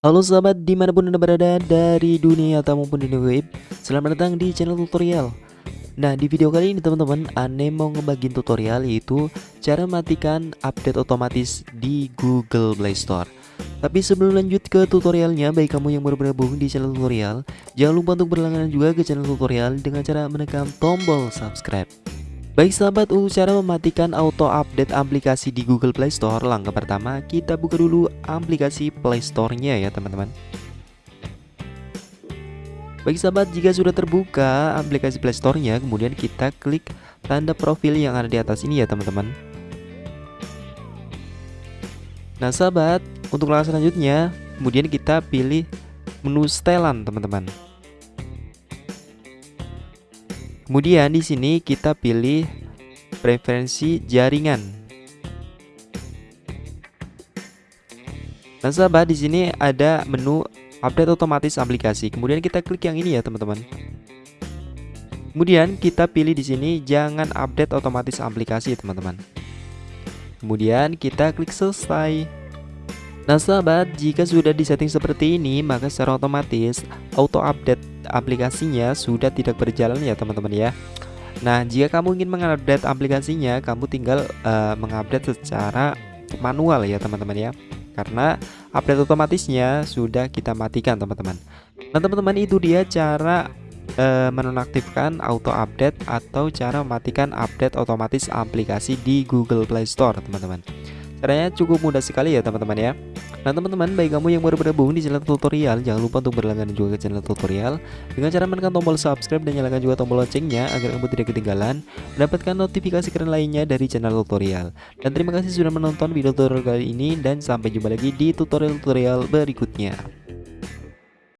Halo sahabat di mana pun anda berada dari dunia atau maupun dunia web Selamat datang di channel tutorial. Nah di video kali ini teman-teman Ane mau ngebagiin tutorial yaitu Cara matikan update otomatis di Google Play Store. Tapi sebelum lanjut ke tutorialnya Baik kamu yang baru bergabung di channel tutorial Jangan lupa untuk berlangganan juga ke channel tutorial Dengan cara menekan tombol subscribe Baik sahabat untuk cara mematikan auto update aplikasi di Google Play Store. Langkah pertama kita buka dulu aplikasi Play Store-nya ya teman-teman. Baik sahabat jika sudah terbuka aplikasi Play Store-nya Kemudian kita klik tanda profil yang ada di atas ini ya teman-teman. Nah sahabat untuk langkah selanjutnya Kemudian kita pilih menu setelan teman-teman Kemudian di sini kita pilih preferensi jaringan. Nah, sahabat di sini ada menu update otomatis aplikasi. Kemudian kita klik yang ini ya, teman-teman. Kemudian kita pilih di sini jangan update otomatis aplikasi, teman-teman. Kemudian kita klik selesai. Nah sahabat, jika sudah disetting seperti ini, maka secara otomatis auto update aplikasinya sudah tidak berjalan ya teman-teman ya. Nah, jika kamu ingin mengupdate aplikasinya, kamu tinggal uh, mengupdate secara manual ya teman-teman ya. Karena update otomatisnya sudah kita matikan teman-teman. Nah teman-teman itu dia cara uh, menonaktifkan auto update atau cara mematikan update otomatis aplikasi di Google Play Store teman-teman. Caranya cukup mudah sekali ya teman-teman ya. Nah teman-teman baik kamu yang baru bergabung di channel tutorial Jangan lupa untuk berlangganan juga ke channel tutorial. Dengan cara menekan tombol subscribe dan nyalakan juga tombol loncengnya Agar kamu tidak ketinggalan Mendapatkan notifikasi keren lainnya dari channel tutorial. Dan terima kasih sudah menonton video tutorial kali ini Dan sampai jumpa lagi di tutorial-tutorial berikutnya